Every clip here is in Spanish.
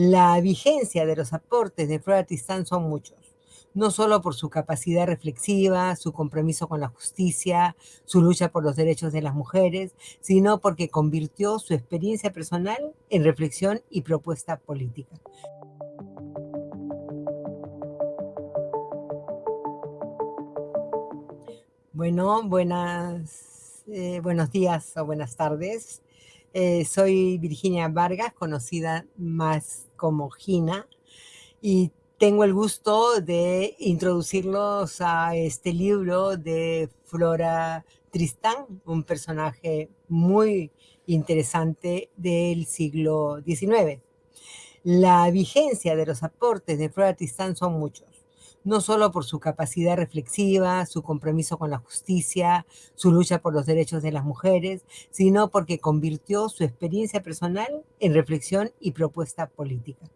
La vigencia de los aportes de Flora Tristán son muchos, no solo por su capacidad reflexiva, su compromiso con la justicia, su lucha por los derechos de las mujeres, sino porque convirtió su experiencia personal en reflexión y propuesta política. Bueno, buenas, eh, buenos días o buenas tardes. Eh, soy Virginia Vargas, conocida más como Gina, y tengo el gusto de introducirlos a este libro de Flora Tristán, un personaje muy interesante del siglo XIX. La vigencia de los aportes de Flora Tristán son muchos no solo por su capacidad reflexiva, su compromiso con la justicia, su lucha por los derechos de las mujeres, sino porque convirtió su experiencia personal en reflexión y propuesta política.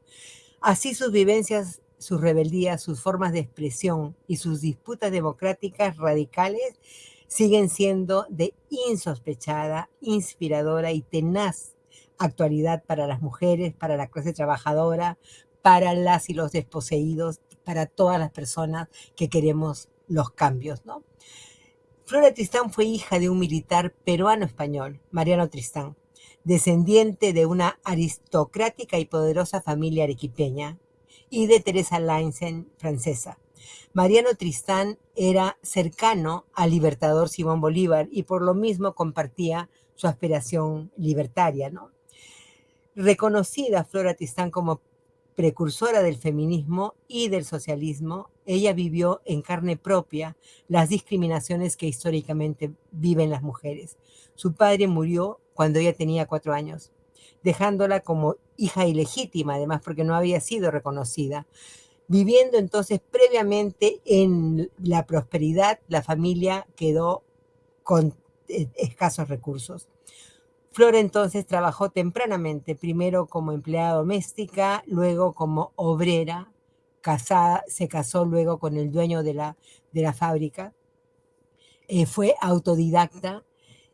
Así sus vivencias, sus rebeldías, sus formas de expresión y sus disputas democráticas radicales siguen siendo de insospechada, inspiradora y tenaz actualidad para las mujeres, para la clase trabajadora, para las y los desposeídos para todas las personas que queremos los cambios, ¿no? Flora Tristán fue hija de un militar peruano-español, Mariano Tristán, descendiente de una aristocrática y poderosa familia arequipeña y de Teresa Lainsen, francesa. Mariano Tristán era cercano al libertador Simón Bolívar y por lo mismo compartía su aspiración libertaria, ¿no? Reconocida Flora Tristán como precursora del feminismo y del socialismo, ella vivió en carne propia las discriminaciones que históricamente viven las mujeres. Su padre murió cuando ella tenía cuatro años, dejándola como hija ilegítima, además porque no había sido reconocida. Viviendo entonces previamente en la prosperidad, la familia quedó con eh, escasos recursos. Flora entonces trabajó tempranamente, primero como empleada doméstica, luego como obrera, casada, se casó luego con el dueño de la, de la fábrica, eh, fue autodidacta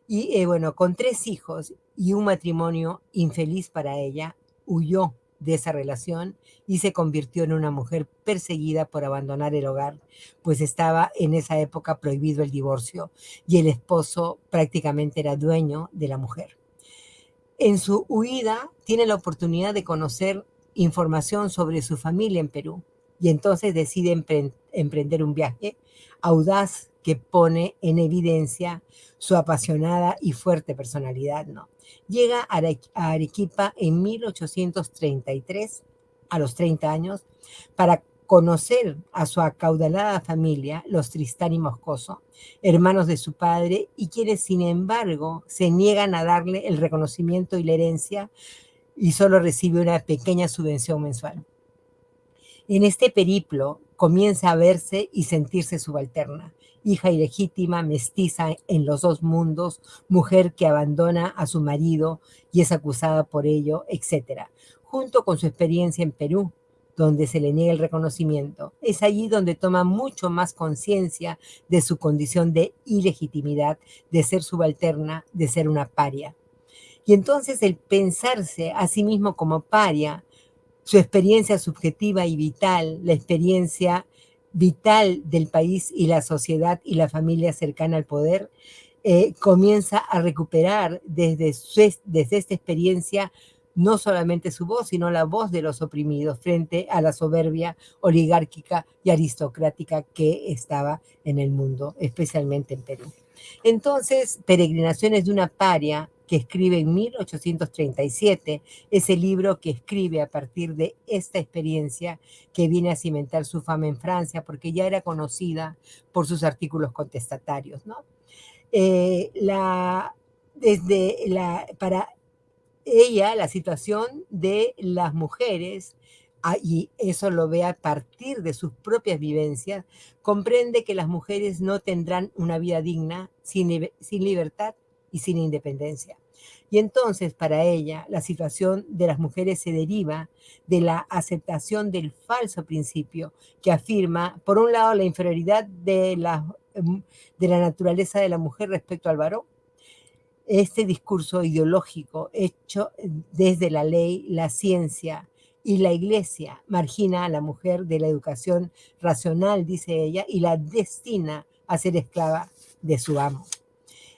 y eh, bueno, con tres hijos y un matrimonio infeliz para ella, huyó de esa relación y se convirtió en una mujer perseguida por abandonar el hogar, pues estaba en esa época prohibido el divorcio y el esposo prácticamente era dueño de la mujer. En su huida tiene la oportunidad de conocer información sobre su familia en Perú y entonces decide emprender un viaje audaz que pone en evidencia su apasionada y fuerte personalidad. Llega a Arequipa en 1833, a los 30 años, para conocer a su acaudalada familia, los Tristán y Moscoso, hermanos de su padre, y quienes, sin embargo, se niegan a darle el reconocimiento y la herencia y solo recibe una pequeña subvención mensual. En este periplo comienza a verse y sentirse subalterna, hija ilegítima, mestiza en los dos mundos, mujer que abandona a su marido y es acusada por ello, etc. Junto con su experiencia en Perú, donde se le niega el reconocimiento. Es allí donde toma mucho más conciencia de su condición de ilegitimidad, de ser subalterna, de ser una paria. Y entonces el pensarse a sí mismo como paria, su experiencia subjetiva y vital, la experiencia vital del país y la sociedad y la familia cercana al poder, eh, comienza a recuperar desde, desde esta experiencia no solamente su voz, sino la voz de los oprimidos frente a la soberbia oligárquica y aristocrática que estaba en el mundo, especialmente en Perú. Entonces, Peregrinaciones de una paria, que escribe en 1837, ese libro que escribe a partir de esta experiencia que viene a cimentar su fama en Francia, porque ya era conocida por sus artículos contestatarios, ¿no? Eh, la, desde la, para ella la situación de las mujeres, ah, y eso lo ve a partir de sus propias vivencias, comprende que las mujeres no tendrán una vida digna sin, sin libertad y sin independencia. Y entonces para ella la situación de las mujeres se deriva de la aceptación del falso principio que afirma, por un lado, la inferioridad de la, de la naturaleza de la mujer respecto al varón este discurso ideológico hecho desde la ley, la ciencia y la iglesia margina a la mujer de la educación racional, dice ella, y la destina a ser esclava de su amo.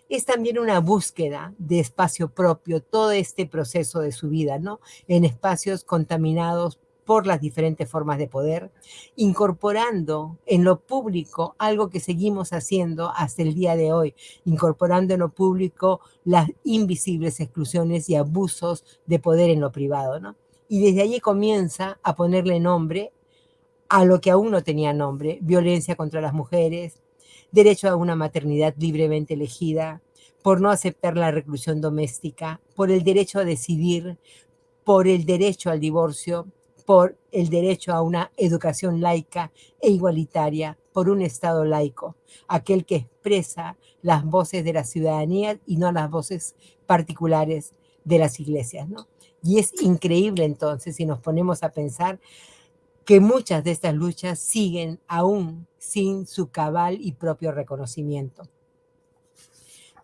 Es también una búsqueda de espacio propio, todo este proceso de su vida, ¿no? En espacios contaminados por las diferentes formas de poder, incorporando en lo público algo que seguimos haciendo hasta el día de hoy, incorporando en lo público las invisibles exclusiones y abusos de poder en lo privado, ¿no? Y desde allí comienza a ponerle nombre a lo que aún no tenía nombre, violencia contra las mujeres, derecho a una maternidad libremente elegida, por no aceptar la reclusión doméstica, por el derecho a decidir, por el derecho al divorcio, por el derecho a una educación laica e igualitaria, por un Estado laico, aquel que expresa las voces de la ciudadanía y no las voces particulares de las iglesias. ¿no? Y es increíble entonces si nos ponemos a pensar que muchas de estas luchas siguen aún sin su cabal y propio reconocimiento.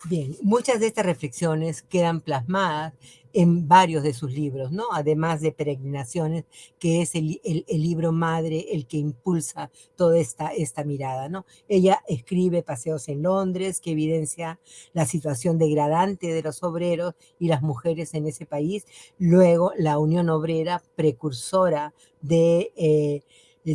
Bien, muchas de estas reflexiones quedan plasmadas en varios de sus libros, ¿no? Además de Peregrinaciones, que es el, libro madre el que impulsa toda esta, esta mirada, ¿no? Ella escribe Paseos en Londres, que evidencia la situación degradante de los obreros y las mujeres en ese país. Luego, la Unión Obrera, precursora de... Eh,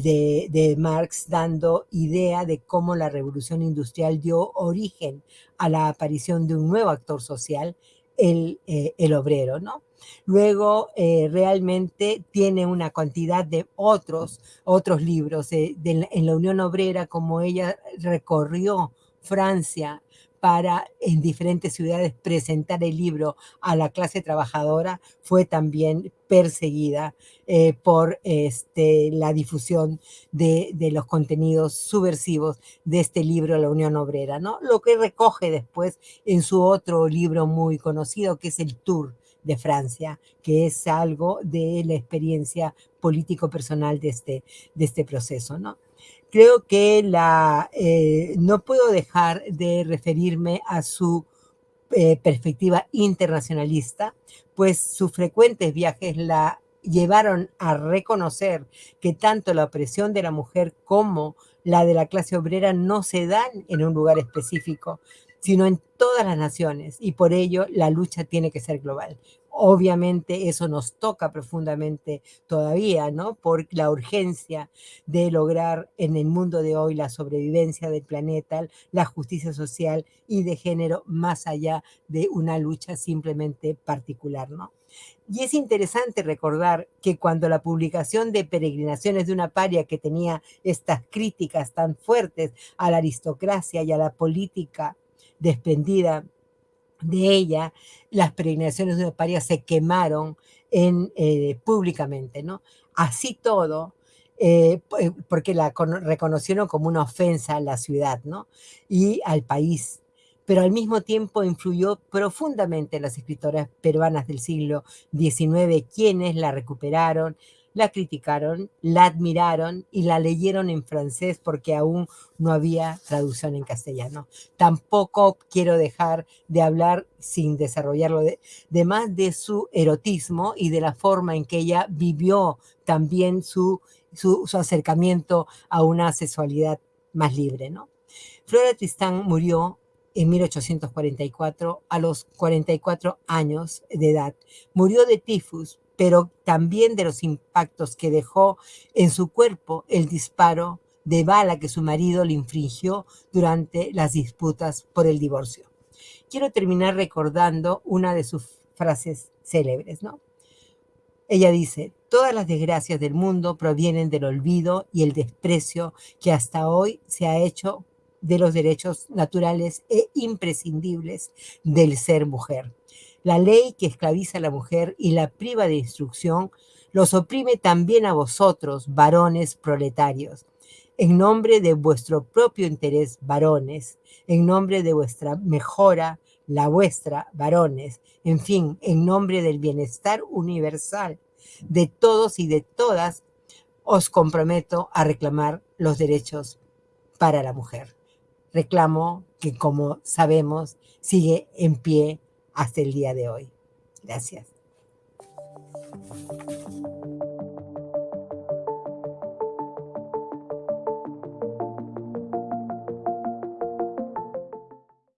de, Marx dando idea de cómo la revolución industrial dio origen a la aparición de un nuevo actor social, el, eh, el obrero, ¿no? Luego, eh, realmente tiene una cantidad de otros, otros libros en la Unión Obrera, como ella recorrió Francia, para en diferentes ciudades presentar el libro a la clase trabajadora fue también perseguida eh, por este, la difusión de, los contenidos subversivos de este libro La Unión Obrera, ¿no? Lo que recoge después en su otro libro muy conocido que es El Tour de Francia, que es algo de la experiencia político personal de este, de este proceso, ¿no? Creo que la, eh, no puedo dejar de referirme a su eh, perspectiva internacionalista, pues sus frecuentes viajes la llevaron a reconocer que tanto la opresión de la mujer como la de la clase obrera no se dan en un lugar específico, sino en todas las naciones y por ello la lucha tiene que ser global. Obviamente eso nos toca profundamente todavía, ¿no? Por la urgencia de lograr en el mundo de hoy la sobrevivencia del planeta, la justicia social y de género más allá de una lucha simplemente particular, ¿no? Y es interesante recordar que cuando la publicación de Peregrinaciones de una paria que tenía estas críticas tan fuertes a la aristocracia y a la política desprendida de ella, las peregrinaciones de paria se quemaron en, eh, públicamente, ¿no? Así todo, eh, eh, porque la reconocieron como una ofensa a la ciudad, ¿no? Y al país. Pero al mismo tiempo influyó profundamente en las escritoras peruanas del siglo XIX, quienes la recuperaron, la criticaron, la admiraron y la leyeron en francés porque aún no había traducción en castellano. Tampoco quiero dejar de hablar sin desarrollarlo de, más de su erotismo y de la forma en que ella vivió también su, su, acercamiento a una sexualidad más libre. ¿no? Flora Tristán murió en 1844 a los 44 años de edad. Murió de tifus, pero también de los impactos que dejó en su cuerpo el disparo de bala que su marido le infringió durante las disputas por el divorcio. Quiero terminar recordando una de sus frases célebres, ¿no? Ella dice, todas las desgracias del mundo provienen del olvido y el desprecio que hasta hoy se ha hecho de los derechos naturales e imprescindibles del ser mujer. La ley que esclaviza a la mujer y la priva de instrucción los oprime también a vosotros, varones proletarios. En nombre de vuestro propio interés, varones, en nombre de vuestra mejora, la vuestra, varones, en fin, en nombre del bienestar universal de todos y de todas, os comprometo a reclamar los derechos para la mujer. Reclamo que, como sabemos, sigue en pie hasta el día de hoy. Gracias.